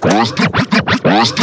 Rasta, Rasta,